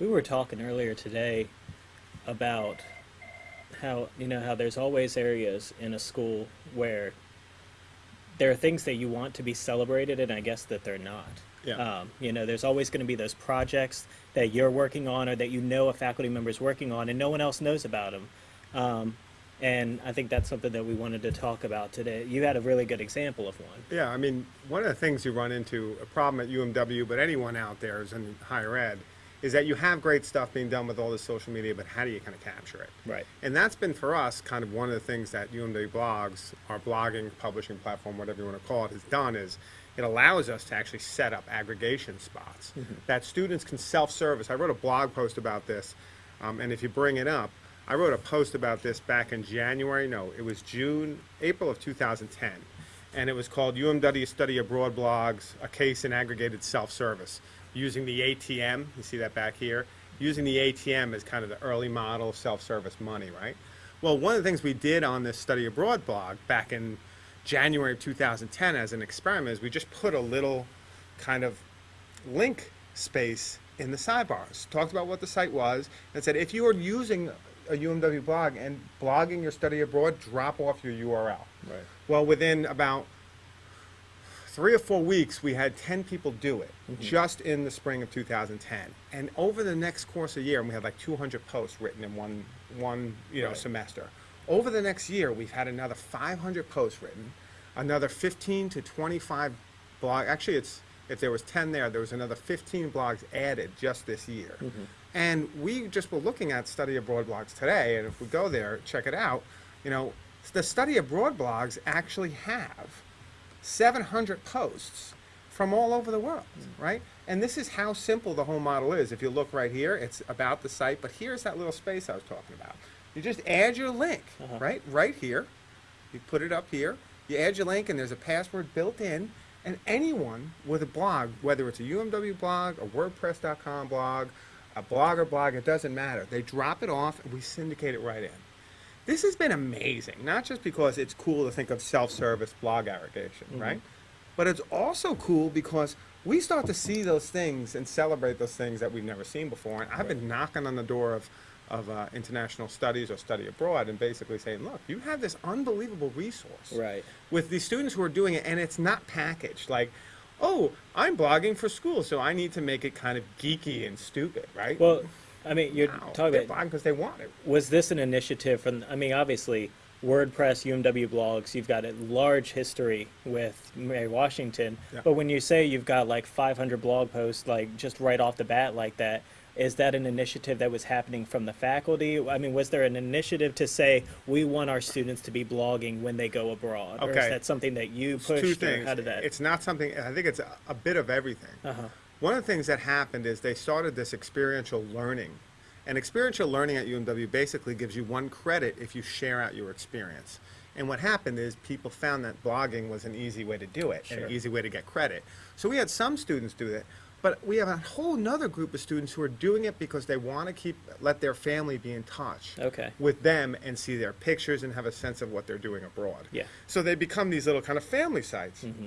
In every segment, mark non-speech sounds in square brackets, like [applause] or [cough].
We were talking earlier today about how, you know, how there's always areas in a school where there are things that you want to be celebrated and I guess that they're not. Yeah. Um, you know, there's always going to be those projects that you're working on or that you know a faculty member is working on and no one else knows about them. Um, and I think that's something that we wanted to talk about today. You had a really good example of one. Yeah, I mean, one of the things you run into, a problem at UMW, but anyone out there is in higher ed, is that you have great stuff being done with all this social media, but how do you kind of capture it? Right. And that's been for us kind of one of the things that UMW Blogs, our blogging, publishing platform, whatever you want to call it, has done is it allows us to actually set up aggregation spots that students can self-service. I wrote a blog post about this, um, and if you bring it up, I wrote a post about this back in January, no, it was June, April of 2010. And it was called UMW Study Abroad Blogs, a case in aggregated self-service, using the ATM, you see that back here, using the ATM as kind of the early model of self-service money, right? Well, one of the things we did on this Study Abroad blog back in January of 2010 as an experiment is we just put a little kind of link space in the sidebars. Talked about what the site was and said if you are using a UMW blog and blogging your study abroad, drop off your URL. Right. Well, within about three or four weeks, we had 10 people do it mm-hmm. just in the spring of 2010. And over the next course of year, and we had like 200 posts written in one, one you know, Right. semester. Over the next year, we've had another 500 posts written, another 15 to 25 blog. Actually, it's if there was 10 there, there was another 15 blogs added just this year. Mm-hmm. And we just were looking at study abroad blogs today, and if we go there, check it out. You know, the study abroad blogs actually have 700 posts from all over the world, right? And this is how simple the whole model is. If you look right here, it's about the site, but here's that little space I was talking about. You just add your link, Uh-huh. right? Right here. You put it up here. You add your link, and there's a password built in. And anyone with a blog, whether it's a UMW blog, a WordPress.com blog, a blogger blog, it doesn't matter. They drop it off, and we syndicate it right in. This has been amazing, not just because it's cool to think of self-service blog aggregation, right? But it's also cool because we start to see those things and celebrate those things that we've never seen before. And I've been knocking on the door of, of uh, international studies or study abroad and basically saying, look, you have this unbelievable resource Right. with these students who are doing it, and it's not packaged like, oh, I'm blogging for school, so I need to make it kind of geeky and stupid, right? Well, I mean, you're No, talking they're about because they want it. was this an initiative from i mean obviously wordpress umw blogs you've got a large history with mary washington Yeah. but when you say you've got like 500 blog posts like just right off the bat like that is that an initiative that was happening from the faculty i mean was there an initiative to say we want our students to be blogging when they go abroad or is Okay. that something that you It's pushed two things. how did that It's not something. I think it's a, a bit of everything. uh-huh. One of the things that happened is they started this experiential learning, and experiential learning at UMW basically gives you one credit if you share out your experience. And what happened is people found that blogging was an easy way to do it and Sure. an easy way to get credit. So we had some students do that, but we have a whole nother group of students who are doing it because they want to keep let their family be in touch Okay. with them and see their pictures and have a sense of what they're doing abroad. Yeah. So they become these little kind of family sites. Mm-hmm.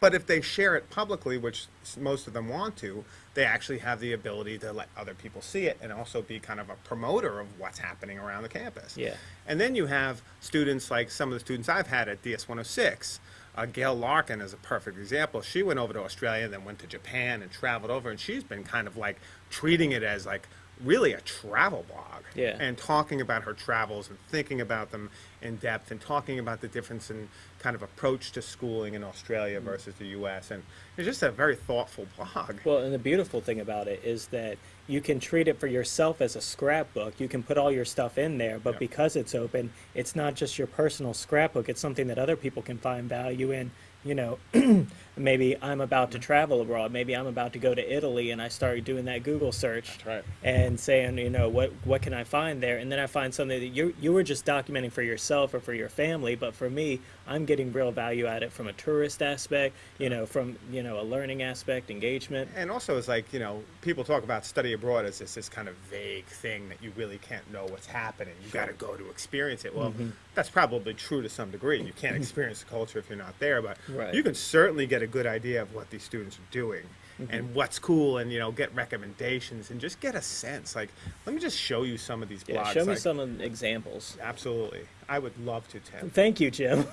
But if they share it publicly, which most of them want to, they actually have the ability to let other people see it and also be kind of a promoter of what's happening around the campus. Yeah. And then you have students like some of the students I've had at DS 106. Uh, Gail Larkin is a perfect example. She went over to Australia and then went to Japan and traveled over, and she's been kind of like treating it as like really a travel blog Yeah. and talking about her travels and thinking about them in depth and talking about the difference in kind of approach to schooling in Australia mm. versus the U.S. And it's just a very thoughtful blog. Well, and the beautiful thing about it is that you can treat it for yourself as a scrapbook. You can put all your stuff in there, but Yeah. because it's open, it's not just your personal scrapbook. It's something that other people can find value in. You know, [clears throat] maybe I'm about to travel abroad. Maybe I'm about to go to Italy, and I start doing that Google search right. and saying, you know, what what can I find there? And then I find something that you you were just documenting for yourself or for your family, but for me, I'm getting real value at it from a tourist aspect. You know, from you know a learning aspect, engagement. And also, it's like, you know, people talk about study abroad as this, this kind of vague thing that you really can't know what's happening. You got to go to experience it. Well, mm-hmm. that's probably true to some degree. You can't [laughs] experience the culture if you're not there, but Right. you can certainly get a good idea of what these students are doing and what's cool and you know get recommendations and just get a sense like let me just show you some of these blogs Yeah, show me like, some examples. absolutely i would love to tim Thank you, Jim.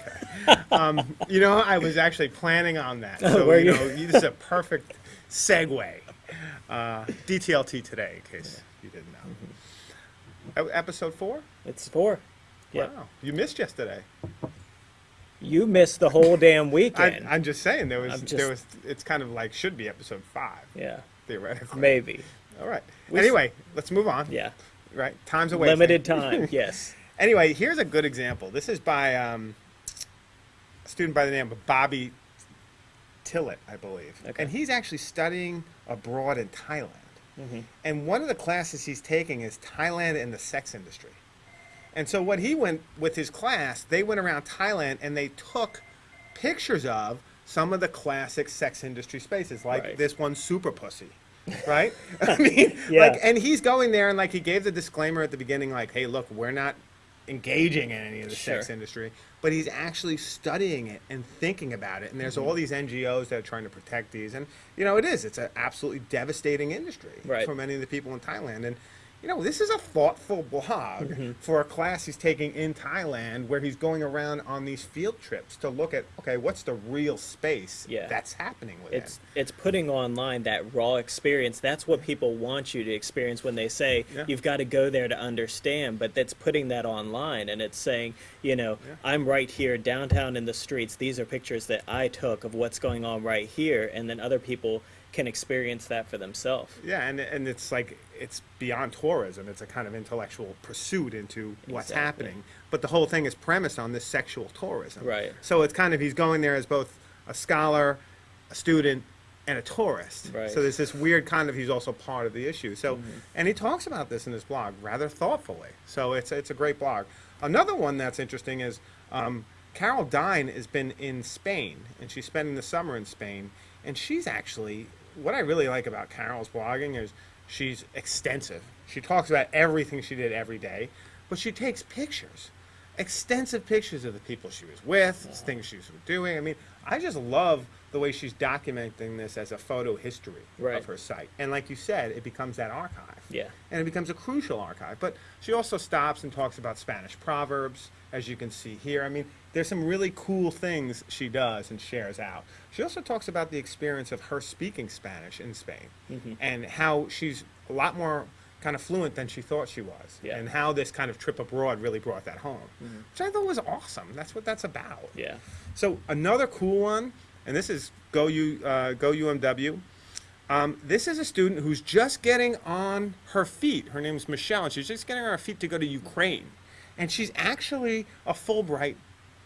[laughs] you know i was actually planning on that [laughs] Oh, so you you? know this is a perfect segue uh, dtlt today in case you didn't know Mm-hmm. E- episode four It's four. Yeah. wow you missed yesterday You missed the whole damn weekend. i'm just saying there was I'm there was it's kind of like should be episode five yeah. theoretically Maybe. all right We anyway let's move on Yeah. right time's away Limited [laughs] time. Yes. Anyway, here's a good example. This is by um, a student by the name of Bobby Tillett, I believe. Okay. And he's actually studying abroad in Thailand. Mm-hmm. And one of the classes he's taking is Thailand and the sex industry. And so what he went with his class, they went around Thailand and they took pictures of some of the classic sex industry spaces, like Right. this one, Super Pussy. Right? [laughs] I mean, [laughs] Yeah. like, and he's going there and like he gave the disclaimer at the beginning, like, hey, look, we're not engaging in any of the sex industry, but he's actually studying it and thinking about it. And there's all mm-hmm. these NGOs that are trying to protect these. And, you know, it is. It's an absolutely devastating industry Right. for many of the people in Thailand. And, you know, this is a thoughtful blog Mm-hmm. for a class he's taking in Thailand where he's going around on these field trips to look at, okay, what's the real space Yeah. that's happening with It's it's putting online that raw experience. That's what people want you to experience when they say Yeah. you've got to go there to understand. But that's putting that online, and it's saying, you know, Yeah. I'm right here downtown in the streets. These are pictures that I took of what's going on right here, and then other people can experience that for themselves. Yeah, and and it's like it's beyond tourism. It's a kind of intellectual pursuit into what's Exactly. happening. But the whole thing is premised on this sexual tourism. Right. So it's kind of he's going there as both a scholar, a student, and a tourist. Right. So there's this weird kind of he's also part of the issue. So and he talks about this in his blog rather thoughtfully. So it's it's a great blog. Another one that's interesting is um, Carol Dine has been in Spain and she's spending the summer in Spain and she's actually what I really like about Carol's blogging is she's extensive. She talks about everything she did every day, but she takes pictures, extensive pictures of the people she was with, things she was doing. I mean, I just love the way she's documenting this as a photo history Right. of her site. And like you said, it becomes that archive. Yeah. And it becomes a crucial archive. But she also stops and talks about Spanish proverbs, as you can see here. I mean, there's some really cool things she does and shares out. She also talks about the experience of her speaking Spanish in Spain Mm-hmm. and how she's a lot more kind of fluent than she thought she was. Yeah. And how this kind of trip abroad really brought that home, which I thought was awesome. That's what that's about. Yeah. So another cool one, and this is Go U uh, Go UMW. Um, this is a student who's just getting on her feet. Her name's Michelle, and she's just getting on her feet to go to Ukraine, and she's actually a Fulbright.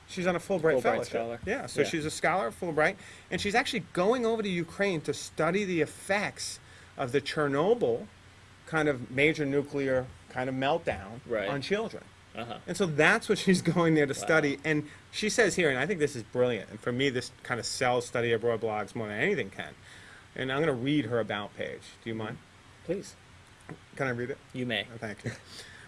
She's on a Fulbright, Fulbright fellowship. scholar. Yeah, so Yeah. she's a scholar at Fulbright, and she's actually going over to Ukraine to study the effects of the Chernobyl kind of major nuclear kind of meltdown Right. on children. Uh-huh. And so that's what she's [laughs] going there to study. And she says here, and I think this is brilliant. And for me, this kind of sells study abroad blogs more than anything can. And I'm going to read her about page. Do you mind? Please. Can I read it? You may. Oh, Thank you.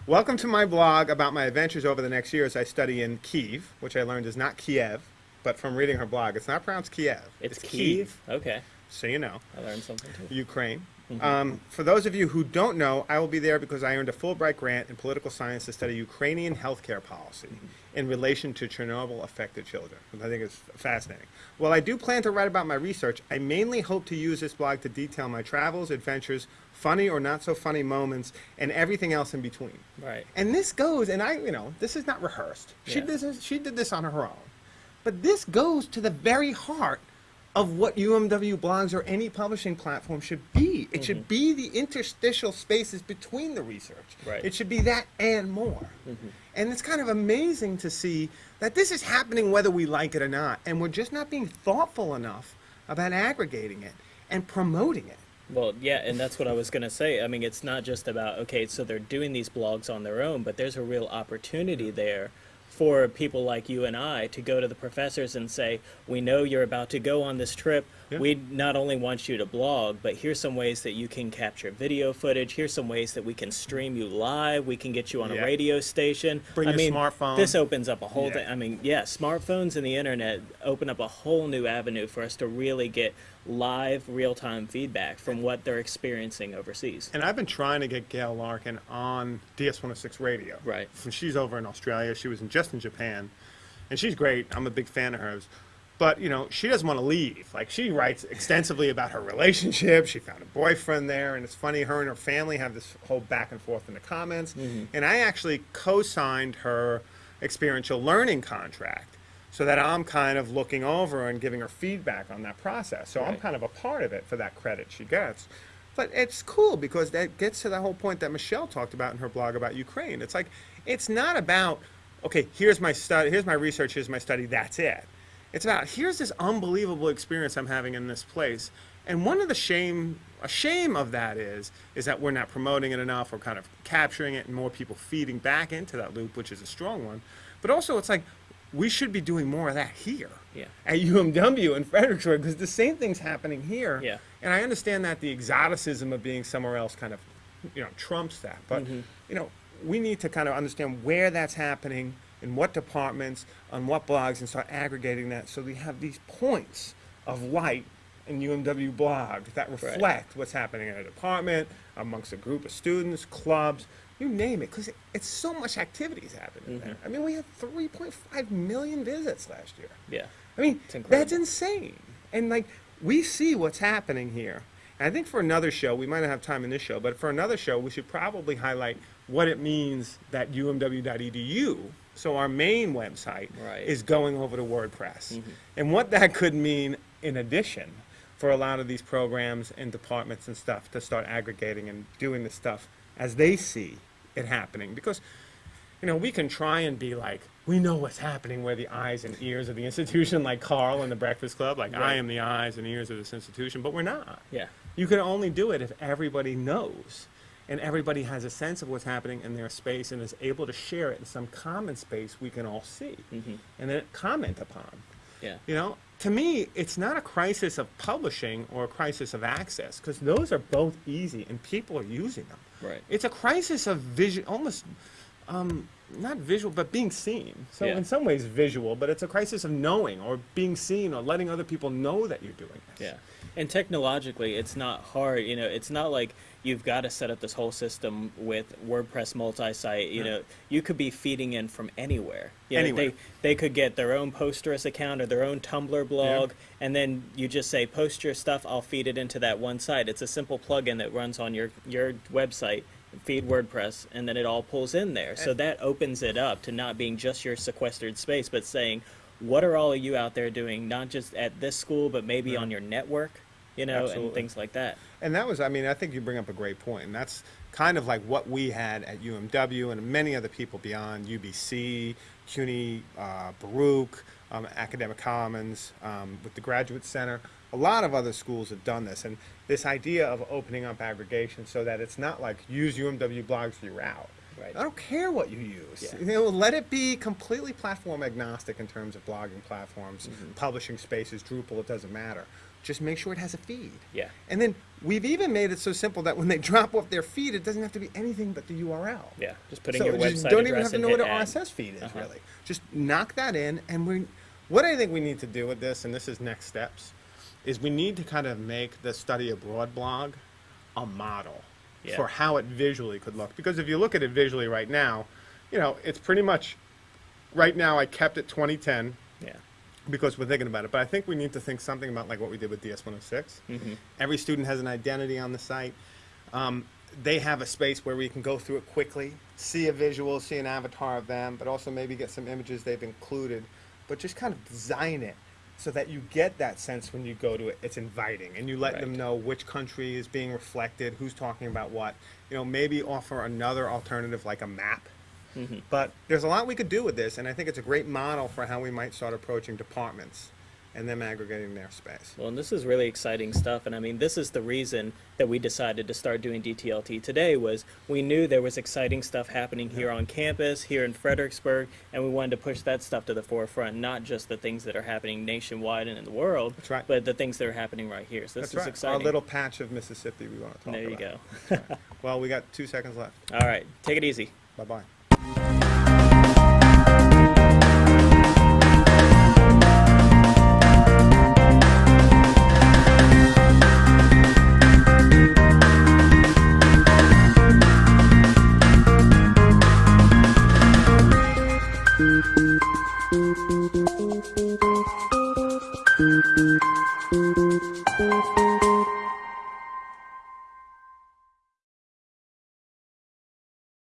Welcome to my blog about my adventures over the next year as I study in Kiev, which I learned is not Kiev, but from reading her blog, it's not pronounced Kiev. It's, Kiev. Okay. So you know. I learned something too. Ukraine. Um, for those of you who don't know, I will be there because I earned a Fulbright grant in political science to study Ukrainian healthcare policy in relation to Chernobyl affected children, which I think is fascinating. While I do plan to write about my research, I mainly hope to use this blog to detail my travels, adventures, funny or not so funny moments, and everything else in between. Right. And this goes, and I, you know, this is not rehearsed. She did this, she did this on her own. But this goes to the very heart of what UMW blogs or any publishing platform should be. It should mm-hmm. be the interstitial spaces between the research. Right. It should be that and more. Mm-hmm. And it's kind of amazing to see that this is happening whether we like it or not. And we're just not being thoughtful enough about aggregating it and promoting it. Well, yeah, and that's what I was going to say. I mean, it's not just about, okay, so they're doing these blogs on their own, but there's a real opportunity there for people like you and I to go to the professors and say, we know you're about to go on this trip. Yeah. we not only want you to blog, but here's some ways that you can capture video footage. Here's some ways that we can stream you live. We can get you on a radio station. Bring I your mean, smartphone. This opens up a whole Yeah. thing. I mean, yeah, smartphones and the internet open up a whole new avenue for us to really get live, real-time feedback from what they're experiencing overseas. And I've been trying to get Gail Larkin on DS106 radio. Right. When she's over in Australia, she was in, just in Japan, and she's great. I'm a big fan of hers. But, you know, she doesn't want to leave. Like, she writes extensively about her relationship. She found a boyfriend there, and it's funny, her and her family have this whole back and forth in the comments. Mm-hmm. And I actually co signed her experiential learning contract so that I'm kind of looking over and giving her feedback on that process. So I'm kind of a part of it for that credit she gets. But it's cool because that gets to the whole point that Michelle talked about in her blog about Ukraine. It's like it's not about okay, here's my study, here's my research, here's my study, that's it. It's about here's this unbelievable experience I'm having in this place. And one of the shame a shame of that is is that we're not promoting it enough or kind of capturing it and more people feeding back into that loop, which is a strong one. But also it's like we should be doing more of that here Yeah. at UMW in Fredericksburg because the same thing's happening here. Yeah. And I understand that the exoticism of being somewhere else kind of, you know, trumps that. But, Mm-hmm. you know, we need to kind of understand where that's happening, in what departments, on what blogs, and start aggregating that so we have these points of light in UMW blog that reflect what's happening in a department, amongst a group of students, clubs, you name it, because it, it's so much activities happening Mm-hmm. there. I mean, we had 3.5 million visits last year. Yeah. I mean, that's insane. And like, we see what's happening here. And I think for another show, we might not have time in this show, but for another show, we should probably highlight what it means that umw.edu, so our main website, Right. is going over to WordPress. Mm-hmm. And what that could mean in addition for a lot of these programs and departments and stuff to start aggregating and doing the stuff as they see it happening. Because you know, we can try and be like, we know what's happening. We're the eyes and ears of the institution, like Carl in the Breakfast Club. Like, I am the eyes and ears of this institution, but we're not. Yeah. You can only do it if everybody knows and everybody has a sense of what's happening in their space and is able to share it in some common space we can all see and then comment upon. Yeah. You know, to me, it's not a crisis of publishing or a crisis of access because those are both easy and people are using them. Right. It's a crisis of vision, almost um, not visual, but being seen. So Yeah. in some ways visual, but it's a crisis of knowing or being seen or letting other people know that you're doing this. Yeah. And technologically, it's not hard. You know, it's not like you've got to set up this whole system with WordPress multi-site. You know, you could be feeding in from anywhere. You know, Anywhere. They, they could get their own Posterous account or their own Tumblr blog, and then you just say, post your stuff, I'll feed it into that one site. It's a simple plugin that runs on your, your website, feed WordPress, and then it all pulls in there. So that opens it up to not being just your sequestered space, but saying, what are all of you out there doing, not just at this school, but maybe on your network, you know, and things like that. And that was, I mean, I think you bring up a great point, and that's kind of like what we had at UMW and many other people beyond UBC, CUNY, uh, Baruch, um, Academic Commons, um, with the Graduate Center. A lot of other schools have done this, and this idea of opening up aggregation so that it's not like use UMW blogs for your out. Right. I don't care what you use. Yeah. You know, let it be completely platform agnostic in terms of blogging platforms, Mm-hmm. publishing spaces, Drupal. It doesn't matter. Just make sure it has a feed. Yeah. And then we've even made it so simple that when they [laughs] drop off their feed, it doesn't have to be anything but the URL. Yeah, just putting so your just website don't even have to know what an. RSS feed is Uh-huh. really. Just knock that in, and we. What I think we need to do with this, and this is next steps, is we need to kind of make the study abroad blog a model Yeah. for how it visually could look. Because if you look at it visually right now, you know, it's pretty much. Right now, I kept it 2010 Yeah. Because we're thinking about it. But I think we need to think something about like what we did with DS106. Mm-hmm. Every student has an identity on the site. Um, they have a space where we can go through it quickly, see a visual, see an avatar of them, but also maybe get some images they've included. But just kind of design it so that you get that sense when you go to it. It's inviting, and you let them know which country is being reflected, who's talking about what. You know, maybe offer another alternative like a map. Mm-hmm. But there's a lot we could do with this, and I think it's a great model for how we might start approaching departments and them aggregating their space. Well, and this is really exciting stuff, and I mean, this is the reason that we decided to start doing DTLT today. Was we knew there was exciting stuff happening here on campus, here in Fredericksburg, and we wanted to push that stuff to the forefront, not just the things that are happening nationwide and in the world, That's right. but the things that are happening right here. So this That's is right. exciting. Our little patch of Mississippi we want to talk about. there you about. go. Well, we got two seconds left. [laughs] All right, take it easy. Bye-bye.